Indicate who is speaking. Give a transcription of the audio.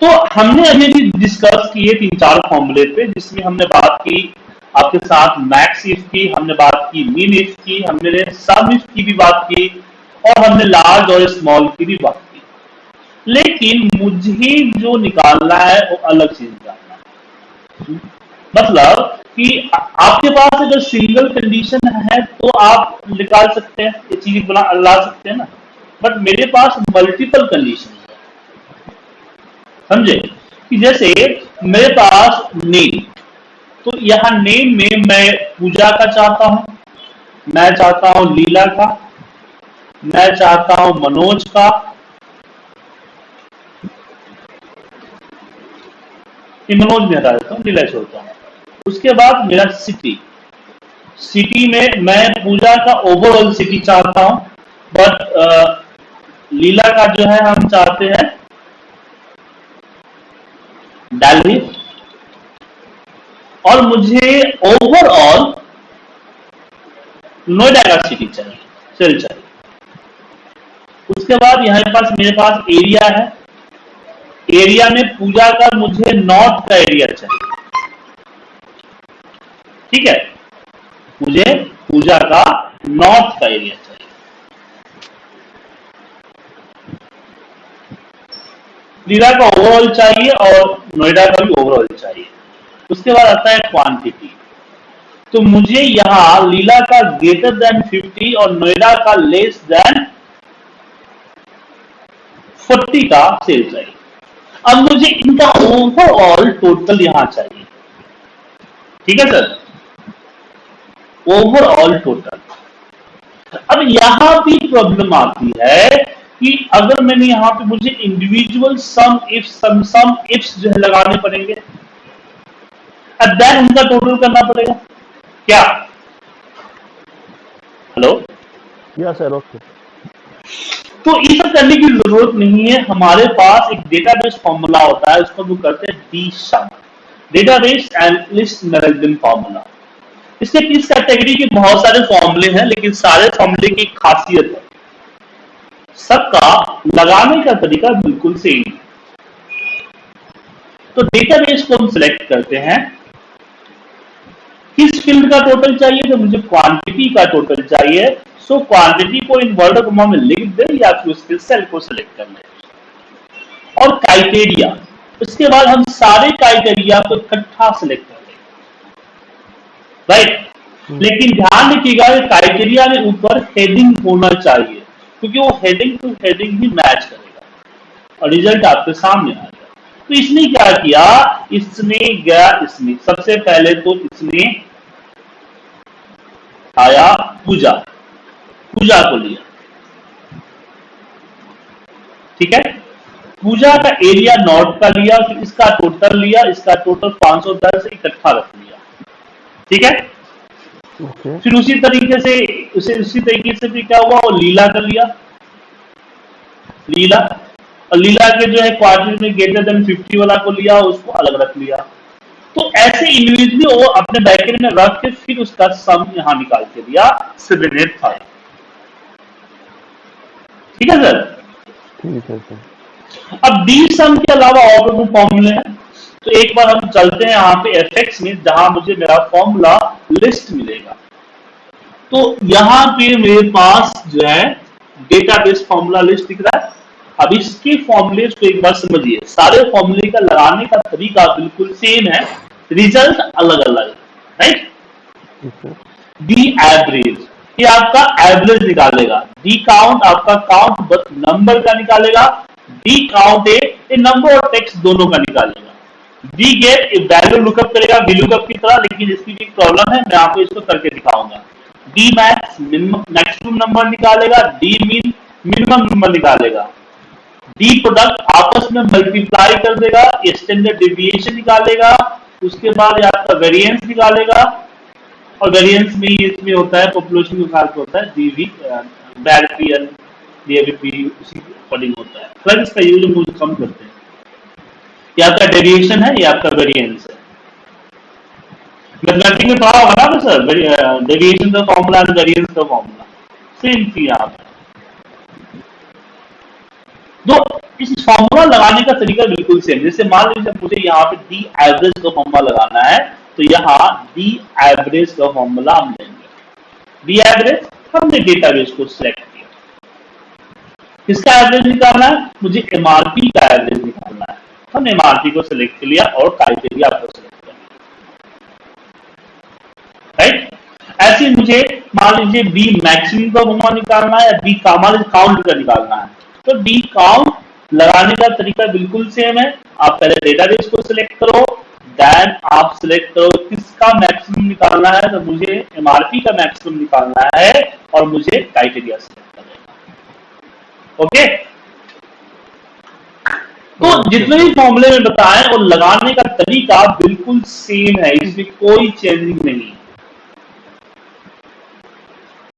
Speaker 1: तो हमने अभी भी डिस्कस किए तीन चार फॉर्मूले पे, जिसमें हमने बात की आपके साथ मैक्स इफ़ की, हमने बात की मीन इफ़ की, हमने सब इफ़ की भी बात की, और हमने लार्ज और स्मॉल की भी बात की। लेकिन मुझे जो निकालना है, वो अलग चीज़ निकालना मतलब कि आपके पास अगर सिंगल कंडीशन है तो आप निकाल सकते हैं, ये चीज़ ला सकते हैं ना। बट मेरे पास मल्टीपल कंडीशन समझे? कि जैसे मेरे पास नेम तो यहाँ नेम में मैं पूजा का चाहता हूँ, मैं चाहता हूँ लीला का, मैं चाहता हूँ मनोज का। मनोज में हटा देता हूँ लीला छोड़ता हूँ। उसके बाद मेरा सिटी सिटी में मैं पूजा का ओवरऑल सिटी चाहता हूँ बट लीला का जो है हम चाहते हैं दिल्ली और मुझे ओवरऑल नोएडा का सिटी चाहिए। सेल चाहिए उसके बाद यहाँ पास मेरे पास एरिया है। एरिया में पूजा का मुझे नॉर्थ का एरिया चाहिए। ठीक है? मुझे पूजा का नॉर्थ का एरिया चाहिए। लीला का ओवरऑल चाहिए और नोएडा का भी ओवरऑल चाहिए। उसके बाद आता है क्वांटिटी तो मुझे यहाँ लीला का ग्रेटर देन 50 और नोएडा का लेस देन 40 का सेल चाहिए। अब मुझे इनका ओवरऑल टोटल यहाँ चाहिए। ठीक है सर ओवरऑल टोटल अब यहाँ भी प्रॉब्लम आती है कि अगर मैंने यहाँ पे मुझे individual sum if sum sum ifs जो है लगाने पड़ेंगे देन उनका टोटल करना पड़ेगा। क्या? हेलो
Speaker 2: या सर ओके
Speaker 1: तो ये सब करने की ज़रूरत नहीं है। हमारे पास एक डेटाबेस फॉर्मूला होता है उसको हम करते हैं D sum database analyst management formula इसके इस कैटेगरी के बहुत सारे फॉर्मूले हैं लेकिन सारे फॉर्मूले की खासियत है। सबका लगाने का तरीका बिल्कुल सेम तो डेटाबेस को हम सिलेक्ट करते हैं। किस फ़ील्ड का टोटल चाहिए? तो मुझे क्वांटिटी का टोटल चाहिए। सो क्वांटिटी को इन वर्ड कॉमा में लिख दे या फिर उसके सेल को सिलेक्ट कर ले। और क्राइटेरिया उसके बाद हम सारे क्राइटेरिया को इकट्ठा सिलेक्ट कर लेंगे। राइट लेकिन ध्यान रखिएगा क्राइटेरिया में ऊपर हेडिंग होना चाहिए। क्योंकि वो हेडिंग टू हेडिंग ही मैच करेगा। और रिज़ल्ट आपके सामने आ जाएगा। तो इसने क्या किया? इसने गया इसमें सबसे पहले तो इसने आया पूजा। पूजा को लिया। ठीक है? पूजा का एरिया नॉर्थ का लिया, फिर इसका टोटल लिया, इसका टोटल 510 इकट्ठा रख लिया। ठीक है? फिर उसी तरीके से उसे उसी तरीके से भी क्या हुआ? वो लीला कर लिया। लीला। और लीला के जो है क्वार्टर में ग्रेटर देन 50 वाला को लिया उसको अलग रख लिया। तो ऐसे इंडिविजुअली वो अपने बैकेट में रख के फिर उसका सम यहाँ निकाल के दिया सेवन एट फाइव ठीक है सर
Speaker 2: ठीक है सर
Speaker 1: अब डी सम के अलावा और फॉर्मूले हैं। तो एक बार हम चलते हैं यहाँ पे एफ़ एक्स में, जहाँ मुझे मेरा फॉर्मूला लिस्ट मिलेगा। तो यहाँ पे मेरे पास जो है डेटाबेस फॉर्मूला लिस्ट दिख रहा है। अब इसके फॉर्मूले को एक बार समझिए। सारे फॉर्मूले का लगाने का तरीका बिल्कुल सेम है। रिज़ल्ट अलग अलग राइट डी एवरेज ये आपका एवरेज निकालेगा। डी काउंट आपका काउंट नंबर का निकालेगा। डी काउंट ए नंबर और टेक्स्ट दोनों का निकालेगा। डी गेट वैल्यू लुकअप करेगा वी लुकअप की तरह, लेकिन इसकी भी प्रॉब्लम है, मैं आपको इसको करके दिखाऊँगा। डी मैक्स मैक्सिमम नंबर निकालेगा डी मीन मिनिमम नंबर निकालेगा। डी प्रोडक्ट आपस में मल्टीप्लाई कर देगा स्टैंडर्ड डेविएशन निकालेगा, उसके बाद आपका वेरिएंस निकालेगा। और वेरिएंस में इसमें होता है पॉपुलेशन के साथ होता है डीवी बैड पीएन डीएवीपी उसी अकॉर्डिंग होता है। प्लस इसका यूज़ हम कम करते हैं। ये आपका डेविएशन है, ये आपका वेरिएंस है। मैथमेटिक्स में पढ़ा होगा ना सर डेविएशन का फॉर्मूला एंड वेरिएंस का फॉर्मूला सेम थी यहाँ पे तो इस फॉर्मूला लगाने का तरीका बिल्कुल सेम जैसे मान लीजिए मुझे यहाँ पे डी एवरेज का फॉर्मूला लगाना है तो यहाँ डी एवरेज का फॉर्मूला हम लेंगे। डी एवरेज हमने डेटाबेस को सिलेक्ट किया। किसका एवरेज निकालना है? मुझे एमआरपी का एवरेज हमने एमआरपी को सिलेक्ट किया और क्राइटेरिया आपको सिलेक्ट करना राइट ऐसे मुझे मान लीजिए बी मैक्सिमम का फॉर्मूला निकालना है बी का मान लीजिए काउंट का निकालना है। तो डी काउंट लगाने का तरीका बिल्कुल सेम है। आप पहले डेटाबेस को सिलेक्ट करो देन आप सिलेक्ट करो किसका मैक्सिमम निकालना है। तो मुझे एमआरपी का मैक्सिमम निकालना है और मुझे क्राइटेरिया सिलेक्ट करना ओके तो जितने भी फॉर्मूले में बताएँ और लगाने का तरीका बिल्कुल सेम है, इसमें कोई चेंजिंग नहीं